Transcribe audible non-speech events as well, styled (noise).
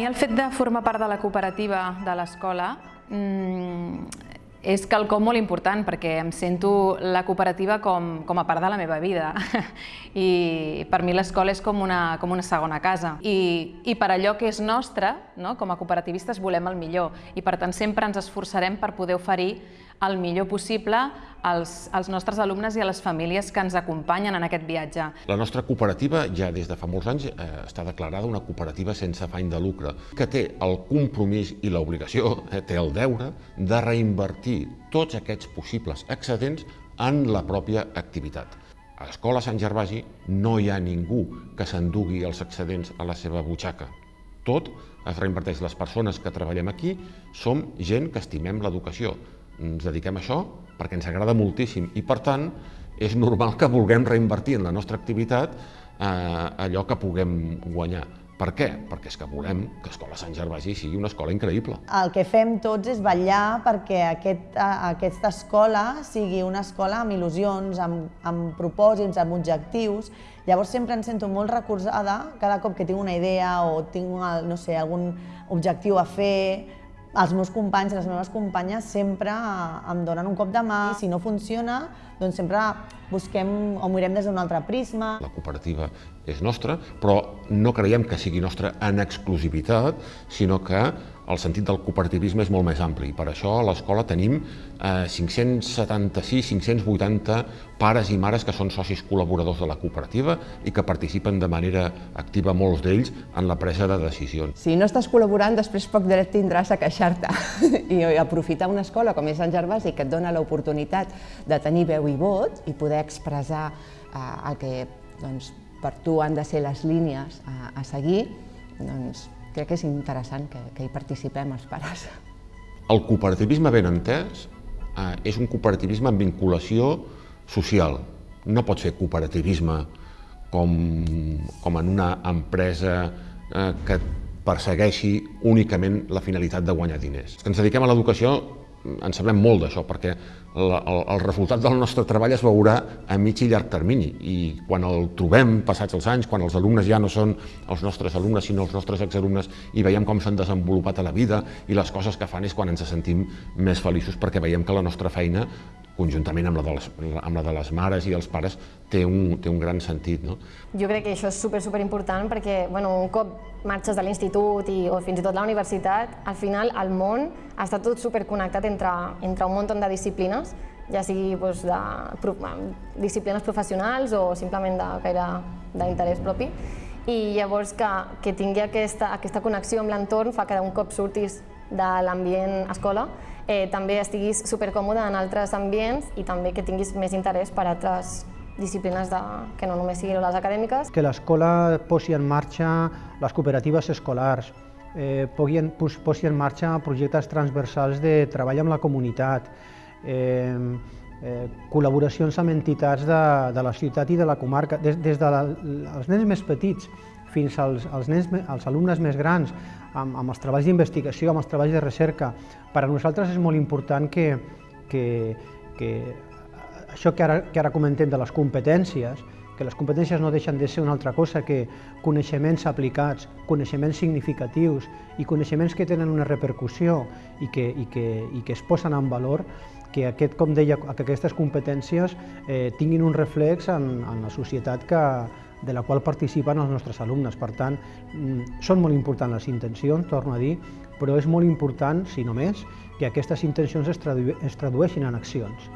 Mi el fet de formar part de la cooperativa de l'escola mmm, és quelcom molt important perquè em sento la cooperativa com, com a part de la meva vida (laughs) i per mi l'escola és com una, com una segona casa I, i per allò que és nostre, no? com a cooperativistes volem el millor i per tant sempre ens esforçarem per poder oferir el millor possible als, als nostres alumnes i a les famílies que ens acompanyen en aquest viatge. La nostra cooperativa ja des de fa molts anys eh, està declarada una cooperativa sense afany de lucre, que té el compromís i l'obligació, eh, té el deure, de reinvertir tots aquests possibles excedents en la pròpia activitat. A l'Escola Sant Gervasi no hi ha ningú que s'endugui els excedents a la seva butxaca. Tot es reinverteix. Les persones que treballem aquí som gent que estimem l'educació, ens dediquem a això perquè ens agrada moltíssim i, per tant, és normal que vulguem reinvertir en la nostra activitat eh, allò que puguem guanyar. Per què? Perquè és que volem que Escola Sant Gervasi sigui una escola increïble. El que fem tots és vetllar perquè aquest, aquesta escola sigui una escola amb il·lusions, amb, amb propòsits, amb objectius. Llavors sempre em sento molt recolzada cada cop que tinc una idea o tinc no sé, algun objectiu a fer, els meus companys i les meves companyes sempre em donen un cop de mà. I si no funciona, doncs sempre busquem o mirem des d'un altre prisma. La cooperativa és nostra, però no creiem que sigui nostra en exclusivitat, sinó que el sentit del cooperativisme és molt més ampli. Per això a l'escola tenim eh, 576, 580 pares i mares que són socis col·laboradors de la cooperativa i que participen de manera activa molts d'ells en la presa de decisions. Si no estàs col·laborant, després poc dret tindràs a queixar-te. (laughs) I aprofitar una escola com és Sant Gervasi que et dona l'oportunitat de tenir veu i vot i poder expressar eh, el que doncs, per tu han de ser les línies a, a seguir, doncs crec que és interessant que, que hi participem els pares. El cooperativisme ben entès eh, és un cooperativisme amb vinculació social. No pot fer cooperativisme com, com en una empresa eh, que persegueixi únicament la finalitat de guanyar diners. Els que ens dediquem a l'educació en sabem molt d'això, perquè el, el, el resultat del nostre treball es veurà a mig i llarg termini i quan el trobem passats els anys, quan els alumnes ja no són els nostres alumnes sinó els nostres exalumnes i veiem com s'han desenvolupat a la vida i les coses que fan és quan ens sentim més feliços perquè veiem que la nostra feina conjuntament amb la, de les, amb la de les mares i els pares, té un, té un gran sentit. No? Jo crec que això és super, super important perquè bueno, un cop marxes de l'institut o fins i tot la universitat, al final el món està tot superconnectat entre, entre un munt de disciplines, ja sigui doncs, de, disciplines professionals o simplement de gaire d'interès propi. I llavors que, que tingui aquesta, aquesta connexió amb l'entorn fa que un cop surtis de l'ambient escola eh, també estiguis supercòmode en altres ambients i també que tinguis més interès per altres disciplines de, que no només siguin les acadèmiques. Que l'escola posi en marxa les cooperatives escolars, eh, posi en marxa projectes transversals de treball amb la comunitat, eh, col·laboracions amb entitats de, de la ciutat i de la comarca, des, des dels de nens més petits fins als, als, nens, als alumnes més grans, amb, amb els treballs d'investigació, amb els treballs de recerca. Per a nosaltres és molt important que, que, que això que ara, que ara comentem de les competències, que les competències no deixen de ser una altra cosa que coneixements aplicats, coneixements significatius i coneixements que tenen una repercussió i que, i que, i que es posen en valor, que, aquest, com deia, que aquestes competències eh, tinguin un reflex en, en la societat que, de la qual participen els nostres alumnes. Per tant, mm, són molt importants les intencions, torno a dir, però és molt important, si no més, que aquestes intencions es, tradu es tradueixin en accions.